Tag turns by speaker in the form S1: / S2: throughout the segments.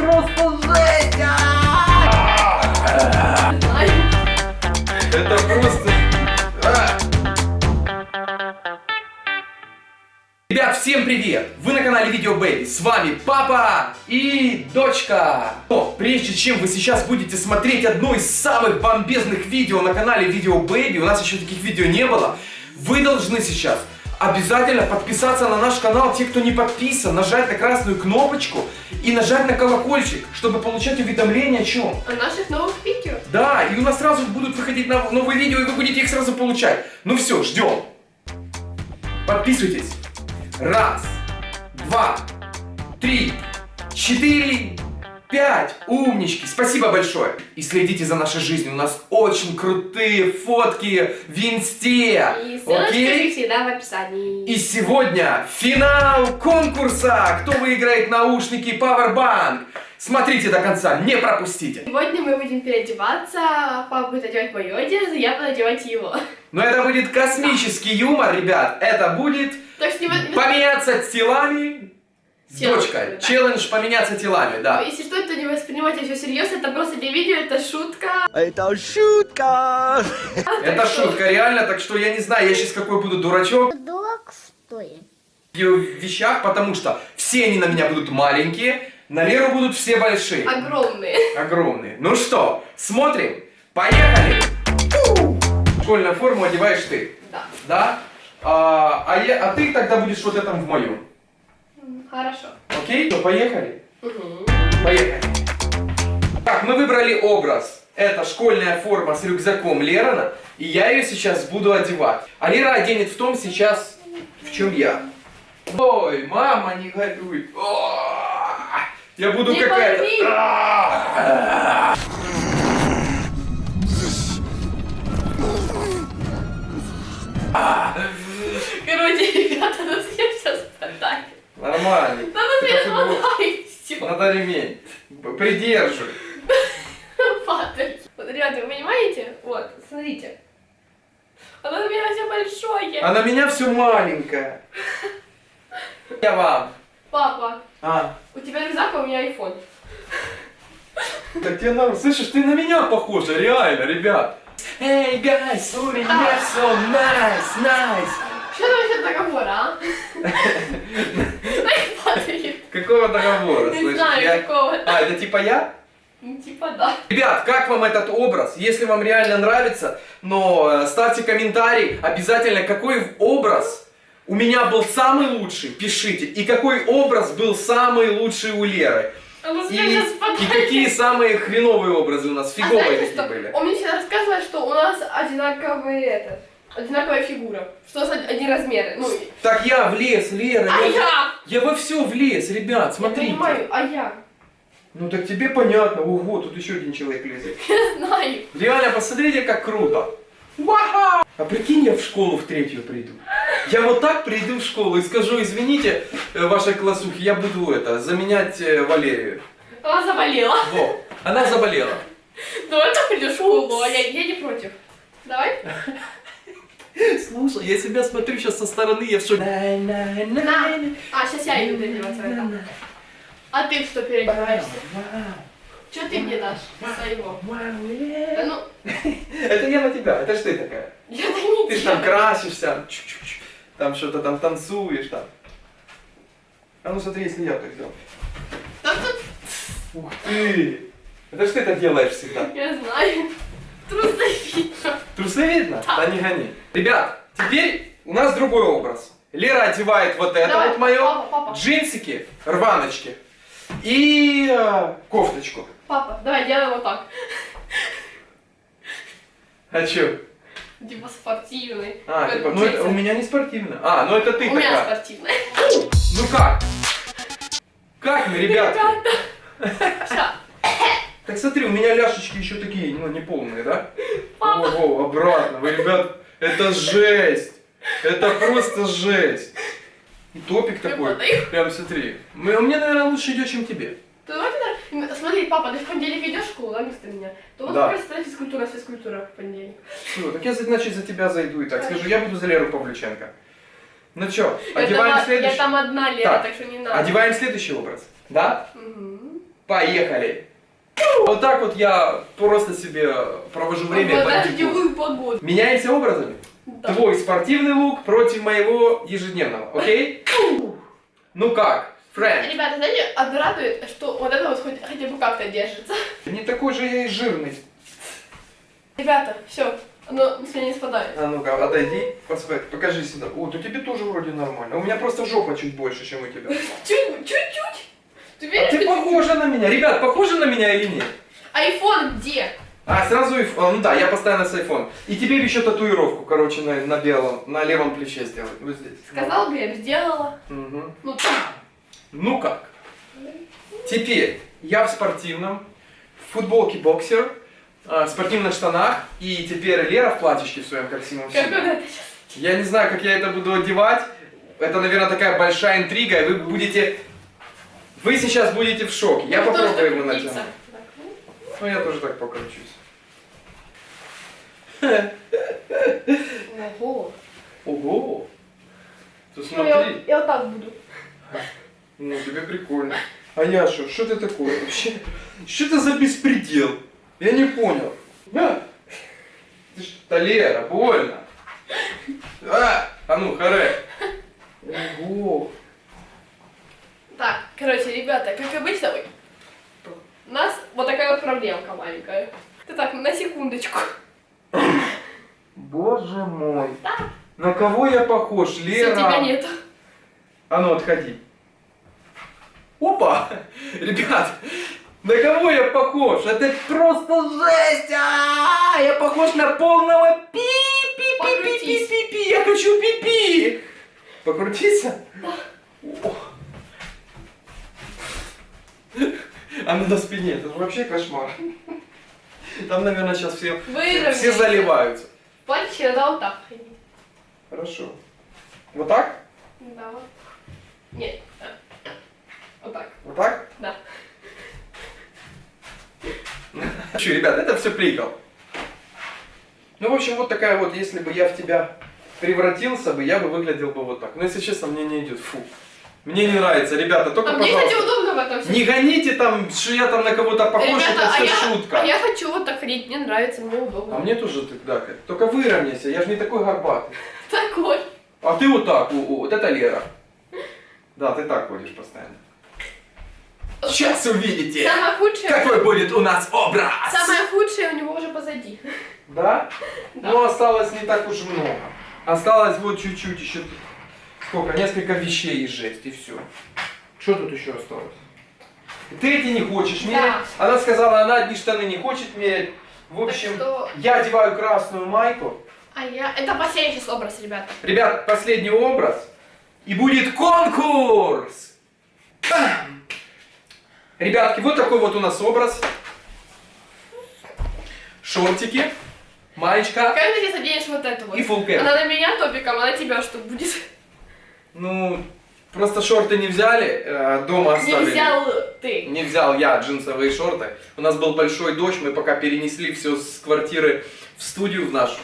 S1: просто жесть! Это просто... Ребят, всем привет! Вы на канале Video Baby. С вами папа и дочка. Но прежде чем вы сейчас будете смотреть одно из самых бомбезных видео на канале Video Baby, у нас еще таких видео не было, вы должны сейчас обязательно подписаться на наш канал, те, кто не подписан, нажать на красную кнопочку и нажать на колокольчик, чтобы получать уведомления о чем.
S2: О наших новых видео.
S1: Да, и у нас сразу будут выходить нов- новые видео, и вы будете их сразу получать. Ну все, ждем. Подписывайтесь. Раз, два, три, четыре, пять. Умнички. Спасибо большое. И следите за нашей жизнью. У нас очень крутые фотки в инсте.
S2: И
S1: Окей?
S2: всегда, в описании.
S1: И сегодня финал конкурса. Кто выиграет наушники Powerbank? Смотрите до конца, не пропустите.
S2: Сегодня мы будем переодеваться. Папа будет одевать мою одежду, я буду одевать его.
S1: Но это будет космический юмор, ребят. Это будет
S2: Так что не...
S1: поменяться телами
S2: Челлендж,
S1: дочкой.
S2: да.
S1: Челлендж поменяться телами, да.
S2: Если что, то не воспринимайте все серьезно, это просто для видео, это шутка.
S3: Это шутка!
S1: Это
S2: Так что-
S1: шутка, реально, так что я не знаю, я сейчас какой буду дурачок
S4: Дурак, что ли?
S1: в вещах, потому что все они на меня будут маленькие, на Леру будут все большие,
S2: Огромные.
S1: огромные. Ну что, смотрим, поехали! Школьную форму одеваешь ты,
S2: Да.
S1: да? А, а, я, а ты тогда будешь вот этом в моем.
S2: Хорошо.
S1: Окей? Что, поехали?
S2: Мгм.
S1: Поехали. Так, мы выбрали образ. Это школьная форма с рюкзаком Лерона, и я ее сейчас буду одевать. А Лера оденет в том сейчас, в чем я. Ой, мама, не горюй. Я буду какая-то...
S2: порви.
S1: А.
S2: Короче, ребята, нас я сейчас продаю.
S1: Нормально.
S2: Да нас я
S1: Это футбол.
S2: продаю. Все.
S1: Надо ремень. Придерживай.
S2: Падает. Вот, ребята, вы понимаете? Вот, смотрите. Оно у меня все большое.
S1: А на меня все маленькое. Я вам.
S2: Папа,
S1: А,
S2: у тебя рюкзак, а у меня айфон.
S1: Так тебе надо, слышишь, ты на меня похожа, реально, ребят. Эй, гайс, у меня все nice, nice.
S2: Еще договора, а?
S1: Какого договора,
S2: Не знаю, какого.
S1: А, это типа я?
S2: Ну, типа да.
S1: Ребят, как вам этот образ? Если вам реально нравится, но э, ставьте комментарий обязательно, какой образ у меня был самый лучший, пишите. И какой образ был самый лучший у Леры.
S2: А
S1: И, и какие самые хреновые образы у нас,
S2: А
S1: фиговые
S2: знаете
S1: такие
S2: что?
S1: были.
S2: Он мне всегда рассказывает, что у нас одинаковые это, одинаковая фигура. Что нас одни размеры. Ну,
S1: Так я влез, Лера,
S2: а
S1: я,
S2: я?
S1: я во все влез, ребят, смотрите.
S2: Я понимаю, а я?
S1: Ну так тебе понятно, ого, тут еще один человек лезет.
S2: Я знаю.
S1: Реально, посмотрите, как круто. Вау! А прикинь, я в школу в третью приду. Я вот так приду в школу и скажу, извините, э, вашей классухе, я буду это, заменять э, Валерию.
S2: Она заболела.
S1: Во, она заболела.
S2: Давай ты придешь в школу, а я, я не против. Давай?
S1: Слушай, я себя смотрю сейчас со стороны, я в шоке.
S2: На. А, сейчас я иду переодеваться. А ты что переодеваешься? Что ты мне дашь своего? Да ну,
S1: Это я на тебя, это ж ты такая.
S2: я-то не
S1: Ты ж там красишься, там что-то там танцуешь там. А ну смотри, если я так сделал. Ух ты! Это ж ты так делаешь всегда.
S2: я знаю. Трусы видно.
S1: Трусы видно? Да не гони. Ребят, теперь у нас другой образ. Лера одевает вот это
S2: Давай,
S1: вот мое,
S2: папа, папа.
S1: джинсики, рваночки и э, кофточку.
S2: Папа, давай делаем вот так.
S1: А чё?
S2: Типа спортивный.
S1: А,
S2: Как
S1: типа, ну это у меня не спортивно. А, ну это ты
S2: У меня
S1: такая.
S2: спортивный.
S1: Ну как? Как мы, ребят?
S2: Ребята.
S1: Так смотри, у меня ляшечки еще такие, ну, не полные, да?
S2: Папа.
S1: Ого, обратно. Вы, ребят, это жесть. Это просто жесть. И топик
S2: Я
S1: такой. Прям смотри. Мы, мне, наверное, лучше идет, чем тебе.
S2: Ты Смотри, папа, ты в понедельник идешь в школу, да, вместо меня? То вот
S1: Да.
S2: тогда физкультура, физкультура в понедельник.
S1: Все, так я, значит, за тебя зайду и так скажу, я буду за Леру Павлюченко. Ну что,
S2: Я
S1: одеваем
S2: там-
S1: следующий?
S2: Я там одна Лера,
S1: Так,
S2: так, что не надо.
S1: Одеваем следующий образ. Да?
S2: Мгм.
S1: Поехали! Вот так вот я просто себе провожу время.
S2: В
S1: бандиков.
S2: дождевую погоду.
S1: Меняемся образами?
S2: Да.
S1: Твой спортивный лук против моего ежедневного, окей? Ну как, Фрэнк?
S2: Ребята, знаете, радует, что вот это вот хоть, хотя бы как-то держится.
S1: Не такой же я и жирный.
S2: Ребята, все, оно с меня не спадает.
S1: А ну-ка, отойди, посмотри, покажи сюда. О, то тебе тоже вроде нормально. У меня просто жопа чуть больше, чем у тебя.
S2: Чуть, чуть-чуть. Ты
S1: А
S2: веришь?
S1: ты
S2: что
S1: похожа на меня. Ребят, похожа на меня или нет?
S2: Айфон где?
S1: А, сразу и... а, Ну да, я постоянно с iPhone. И тебе еще татуировку, короче, на, на белом, на левом плече сделать. Вот здесь.
S2: Сказал бы, я бы сделала.
S1: Мгм.
S2: Ну,
S1: Ну как? Теперь я в спортивном, в футболке боксер, э, в спортивных штанах, и теперь Лера в платьишке в своем красивом
S2: как
S1: стиле. Я не знаю, как я это буду одевать. Это, наверное, такая большая интрига, и вы будете... Вы сейчас будете в шоке. Я
S2: Ну, что
S1: попробую его натянуть.
S2: Ну.
S1: Ну, я тоже так покручусь.
S2: Ого.
S1: Ого! Ты
S2: Ну,
S1: смотри.
S2: я, я вот так буду.
S1: Ну, тебе прикольно. А я что? Что ты такое вообще? Что это за беспредел? Я не понял. А? Ты ж... Да, Лера, больно. А, а ну, харе. Ого.
S2: Так, короче, ребята, как обычно, ой, у нас вот такая вот проблемка маленькая. Ты так, на секундочку.
S1: Боже мой. На кого я похож,
S2: Все,
S1: Лера?
S2: тебя нету.
S1: А ну, отходи. Опа! Ребят, на кого я похож? Это просто жесть! А, Я похож на полного
S2: Покрутись.
S1: пи-пи-пи-пи-пи-пи! Я хочу пи-пи! Покрутиться? О. Она на спине, это вообще кошмар. Там, наверное, сейчас все, все заливаются.
S2: Платье надо вот так ходить.
S1: Хорошо. Вот так?
S2: Да, вот. Нет. Вот так.
S1: Вот так?
S2: Да.
S1: Че, ребят, это все прикол. Ну, в общем, вот такая вот, если бы я в тебя превратился бы, я бы выглядел бы вот так. Но, если честно, мне не идет. Фу. Мне не нравится, ребята, только,
S2: А мне, кстати,
S1: пожалуйста,
S2: удобно в этом всем.
S1: не гоните там, что я там на кого-то похож,
S2: Ребята,
S1: это
S2: а
S1: все
S2: я,
S1: шутка.
S2: а я хочу вот так ходить, мне нравится, мне удобно.
S1: А мне тоже тогда, только выровняйся, я же не такой горбатый.
S2: Такой.
S1: А ты вот так, вот это Лера. Да, ты так ходишь постоянно. Сейчас увидите,
S2: Самое худшее...
S1: какой будет у нас образ.
S2: Самое худшее у него уже позади.
S1: Да?
S2: Да.
S1: Ну, осталось не так уж много. Осталось вот чуть-чуть еще. Сколько? Несколько вещей и жесть, и все. Что тут еще осталось? Ты эти не хочешь мерять.
S2: Да.
S1: Она сказала, она одни штаны не хочет мерять. В общем,
S2: что-
S1: я одеваю красную майку.
S2: А я... Это последний сейчас образ, ребята.
S1: Ребят, последний образ. И будет конкурс! Ребятки, вот такой вот у нас образ. Шортики, маечка.
S2: Как ты сейчас оденешь вот эту вот?
S1: И cap.
S2: Она на меня топиком, а на тебя что будет?
S1: Ну, просто шорты не взяли, э, дома
S2: Не
S1: оставили.
S2: взял ты.
S1: Не взял я джинсовые шорты. У нас был большой дождь, мы пока перенесли все с квартиры в студию в нашу.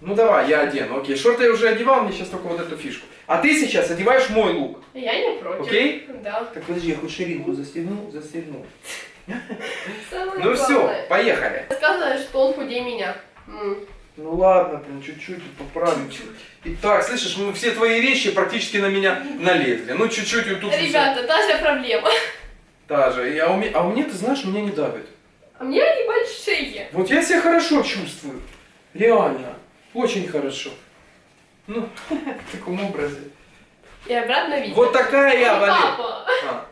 S1: Ну давай, я одену. Окей, шорты я уже одевал, мне сейчас только вот эту фишку. А ты сейчас одеваешь мой лук.
S2: Я не против.
S1: Окей?
S2: Да.
S1: Так подожди, я хоть ширинку застегнул, застегнул.
S2: Самое
S1: Ну все, поехали.
S2: Сказано, что он худее меня.
S1: Ну ладно, блин, чуть-чуть поправим. Итак, слышишь, мы все твои вещи практически на меня налезли. Ну чуть-чуть тут. всё.
S2: Ребята, та же проблема.
S1: Та же. И- А у, ме- а у меня, ты знаешь, меня не давит.
S2: А мне они большие.
S1: Вот я себя хорошо чувствую. Реально. Очень хорошо. Ну, в таком образе.
S2: И обратно видно.
S1: Вот такая я, Валерий. А,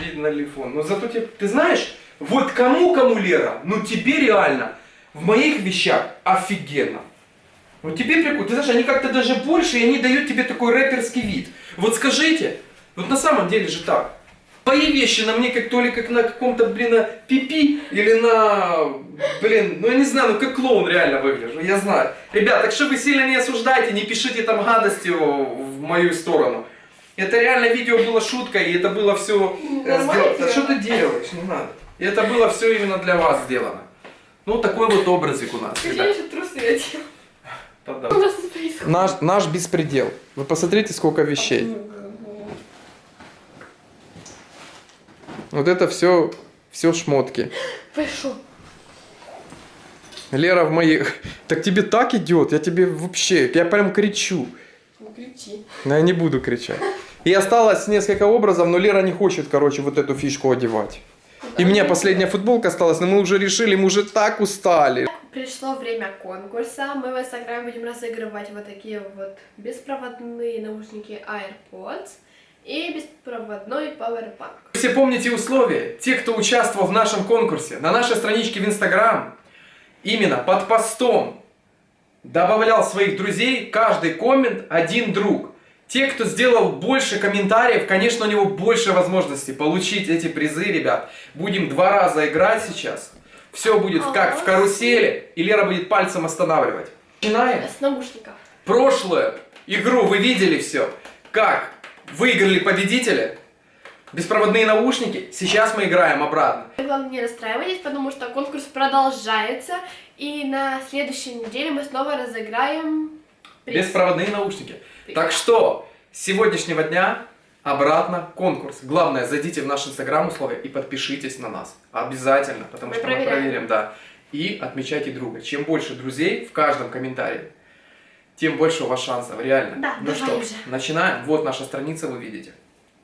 S1: видно ли фон. Но зато тебе... Ты знаешь, вот кому-кому, Лера, ну тебе реально в моих вещах офигенно. Вот тебе прикольно. Ты знаешь, они как-то даже больше, и они дают тебе такой рэперский вид. Вот скажите, вот на самом деле же так. Твои вещи на мне как то ли как на каком-то, блин, на пипи или на, блин, ну я не знаю, ну как клоун реально выгляжу, я знаю. Ребят, так что вы сильно не осуждайте, не пишите там гадости в мою сторону. Это реально видео было шуткой, и это было все
S2: Нормально
S1: сделано. Да что ты делаешь, не надо. И это было все именно для вас сделано. Ну, такой вот образик у нас,
S2: Скажи, что трусы одел.
S1: Да-да.
S2: У нас тут происходит.
S1: Наш, наш беспредел. Вы посмотрите, сколько вещей. Вот это все, все шмотки.
S2: Що?
S1: Лера в моих... Так тебе так идет, я тебе вообще, я прям кричу.
S2: Не кричи.
S1: Но я не буду кричать. И осталось несколько образов, но Лера не хочет, короче, вот эту фишку одевать. И у меня последняя футболка осталась, но мы уже решили, мы уже так устали.
S2: Пришло время конкурса. Мы в Инстаграме будем разыгрывать вот такие вот беспроводные наушники AirPods и беспроводной Powerbank.
S1: Все помните условия? Те, кто участвовал в нашем конкурсе, на нашей страничке в Инстаграм, именно под постом добавлял своих друзей, каждый коммент один друг. Те, кто сделал больше комментариев, конечно, у него больше возможностей получить эти призы, ребят. Будем два раза играть сейчас. Все будет как в карусели, и Лера будет пальцем останавливать. Начинаем.
S2: С наушников.
S1: Прошлую игру вы видели все. Как выиграли победители. Беспроводные наушники. Сейчас мы играем обратно.
S2: Главное, не расстраивайтесь, потому что конкурс продолжается. И на следующей неделе мы снова разыграем приз.
S1: Беспроводные наушники. Так что, с сегодняшнего дня обратно конкурс. Главное, зайдите в наш инстаграм условия и подпишитесь на нас. Обязательно, потому
S2: Мы
S1: что мы
S2: проверяем.
S1: проверим, да. И отмечайте друга. Чем больше друзей в каждом комментарии, тем больше у вас шансов, реально.
S2: Да,
S1: ну что,
S2: уже.
S1: начинаем. Вот наша страница, вы видите.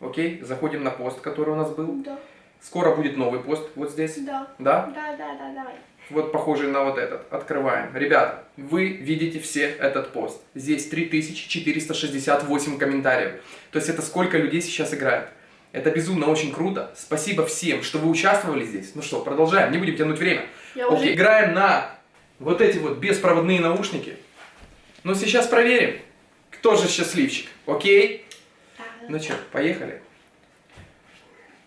S1: Окей, заходим на пост, который у нас был.
S2: Да,
S1: Скоро будет новый пост вот здесь.
S2: да,
S1: Да?
S2: да, да, да, давай.
S1: Вот похожий на вот этот. Открываем. Ребята, вы видите все этот пост. Здесь 3468 комментариев. То есть это сколько людей сейчас играет. Это безумно очень круто. Спасибо всем, что вы участвовали здесь. Ну что, продолжаем, не будем тянуть время.
S2: Я
S1: Окей,
S2: уже...
S1: играем на вот эти вот беспроводные наушники. Но сейчас проверим, кто же счастливчик. Окей?
S2: Да,
S1: Ну что, поехали.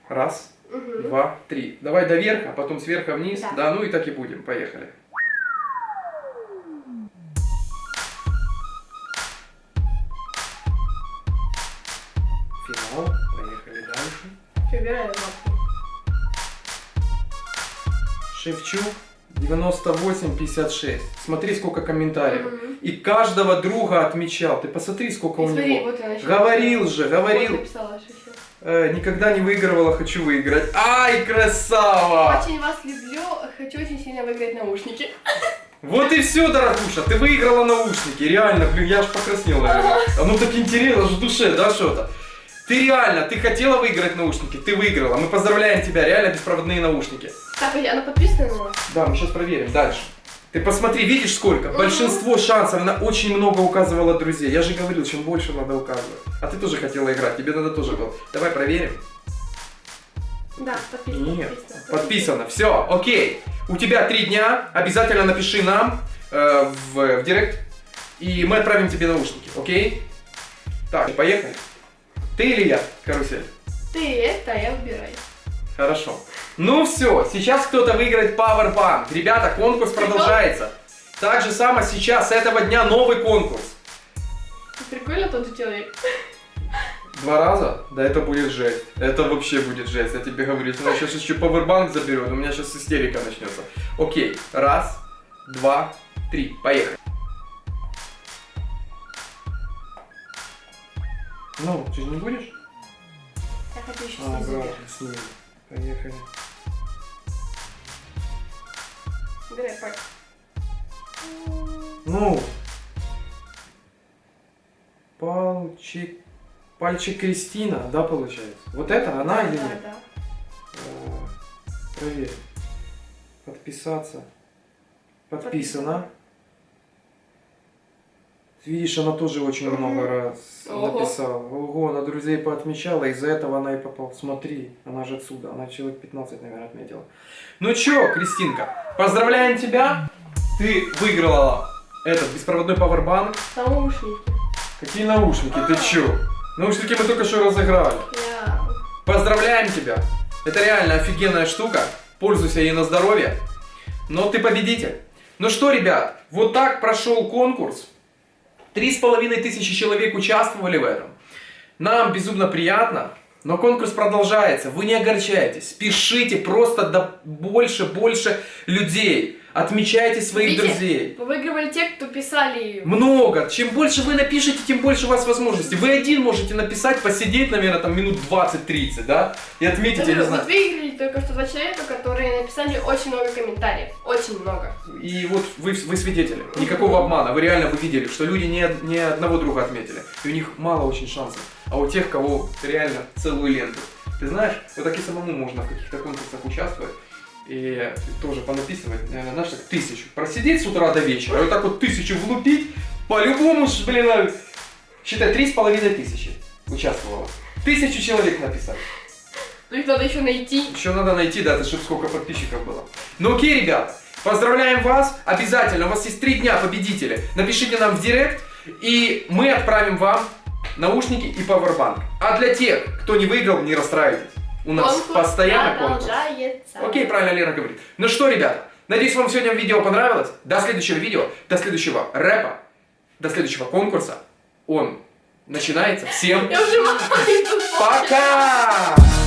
S1: Раз, Два, три. Давай до верха, потом сверху вниз.
S2: Да.
S1: Да, ну и так и будем. Поехали. Финал. Поехали дальше.
S2: Выбираю лапку.
S1: Шевчук 98-56. Смотри, сколько комментариев.
S2: Мгм.
S1: И каждого друга отмечал. Ты посмотри, сколько
S2: И
S1: у
S2: смотри,
S1: него.
S2: вот.
S1: Говорил же,
S2: Вот
S1: говорил.
S2: написала еще.
S1: Э, никогда не выигрывала, хочу выиграть. Ай, красава!
S2: Очень вас люблю, хочу очень сильно выиграть наушники.
S1: Вот и все, дорогуша, ты выиграла наушники. Реально, блин, я аж покраснел, наверное. А ну так интересно, аж в душе, да, что-то. Ты реально, ты хотела выиграть наушники, ты выиграла. Мы поздравляем тебя, реально беспроводные наушники.
S2: Так, а она подписана на вас?
S1: Да, мы сейчас проверим дальше. Ты посмотри, видишь сколько? Большинство шансов, она очень много указывала друзей. Я же говорил, чем больше надо указывать. А ты тоже хотела играть, тебе надо тоже было. Давай проверим.
S2: Да, подписано.
S1: Нет,
S2: подписано.
S1: подписано. Все, окей. У тебя три дня. Обязательно напиши нам э, в, в директ. И мы отправим тебе наушники, окей? Так, поехали. Ты или я, карусель?
S2: Ты это, я выбираю.
S1: Хорошо. Ну все, сейчас кто-то выиграет Powerbank. Ребята, конкурс продолжается. Так же само сейчас, с этого дня новый конкурс.
S2: Прикольно тот человек.
S1: Два раза? Да это будет жесть. Это вообще будет жесть, я тебе говорю. Если она сейчас еще Powerbank заберет, у меня сейчас истерика начнется. Окей, раз, два, три, поехали. Ну, ты же не будешь?
S2: Я хочу еще
S1: А, брат. Поехали.
S2: Выбирай, пой.
S1: Ну. Пальчик. Пальчик Кристина, да, получается? Вот это она или
S2: да,
S1: нет?
S2: да.
S1: А, Проверь. Подписаться. Подписано. Видишь, она тоже очень много раз
S2: Ого.
S1: написала. Ого, она друзей поотмечала, из-за этого она и попала. Смотри, она же отсюда, она человек 15, наверное, отметила. Ну чё, Кристинка, поздравляем тебя. Ты выиграла этот беспроводной пауэрбанк.
S2: Наушники.
S1: Какие наушники? Ты
S2: А.
S1: чё? Наушники мы только что разыграли. Поздравляем тебя! Это реально офигенная штука. Пользуйся ей на здоровье. Но ты победитель. Ну что, ребят, вот так прошел конкурс. Три с половиной тысячи человек участвовали в этом. Нам безумно приятно. Но конкурс продолжается. Вы не огорчайтесь. Пишите просто до больше, больше людей. Отмечайте своих
S2: Видите?
S1: друзей.
S2: Вы выигрывали те, кто писали.
S1: Много. Чем больше вы напишете, тем больше у вас возможностей. Вы один можете написать, посидеть, наверное, там минут 20-30, да? И отметить, я не
S2: Вот
S1: знаю.
S2: выиграли только что два человека, которые написали очень много комментариев. Очень много.
S1: И вот вы, вы свидетели. Никакого обмана. Вы реально вы видели, что люди не, не одного друга отметили. И у них мало очень шансов. А у тех, кого реально целую ленту. Ты знаешь, вот так и самому можно в каких-то конкурсах участвовать. И тоже понаписывать, наверное, знаешь, так тысячу. Просидеть с утра до вечера, вот так вот тысячу влупить, по-любому, блин, а, считай, три с половиной тысячи участвовало. Тысячу человек написали.
S2: Ну их надо еще найти.
S1: Еще надо найти, да, чтобы сколько подписчиков было. Ну окей, ребята, поздравляем вас. Обязательно, у вас есть три дня победители. Напишите нам в директ, и мы отправим вам наушники и пауэрбанк. А для тех, кто не выиграл, не расстраивайтесь. У нас
S2: Конкурс
S1: постоянно конкурс. Окей, правильно Лена говорит. Ну что, ребята, надеюсь, вам сегодня видео понравилось. До следующего видео, до следующего рэпа, до следующего конкурса. Он начинается. Всем пока!